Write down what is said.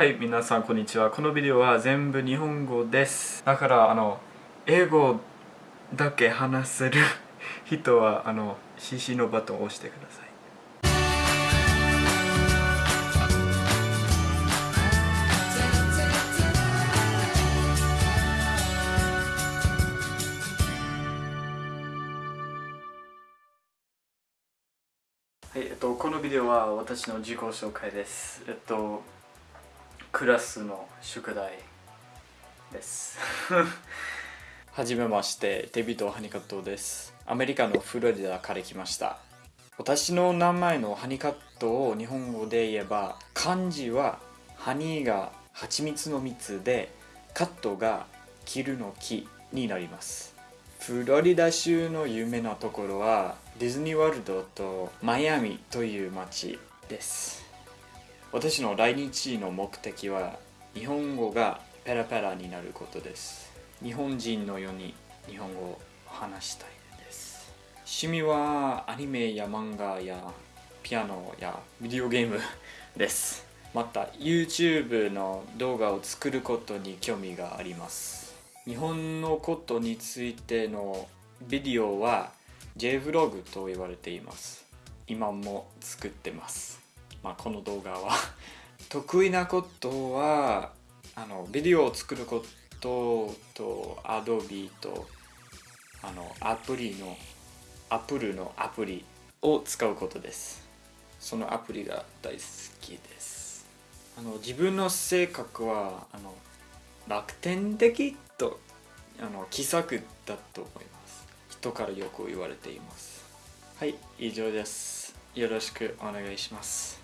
はい皆さんこんにちは。このビデオは全部日本語です。だからあの英語だけ話せる 人はあの CC のバトンを押してください。はい、えっと、このビデオは私の自己紹介です。えっと、クラスの宿題です。はじめましてデビッド・ハニカットです。アメリカのフロリダから来ました。私の名前のハニカットを日本語で言えば漢字はハニーが蜂蜜の蜜でカットが切るの木になります。フロリダ州の有名なところはディズニーワールドとマイアミという街です。私の来日の目的は日本語がペラペラになることです。日本人のように日本語を話したいです。趣味はアニメや漫画やピアノやビデオゲームです。また YouTube の動画を作ることに興味があります。日本のことについてのビデオは JVlog と言われています。今も作ってます。まあ、この動画は。得意なことはあのビデオを作ることと Adobe とあのアプリの Apple のアプリを使うことです。そのアプリが大好きです。あの自分の性格はあの楽天的とあの気さくだと思います。人からよく言われています。はい以上です。よろしくお願いします。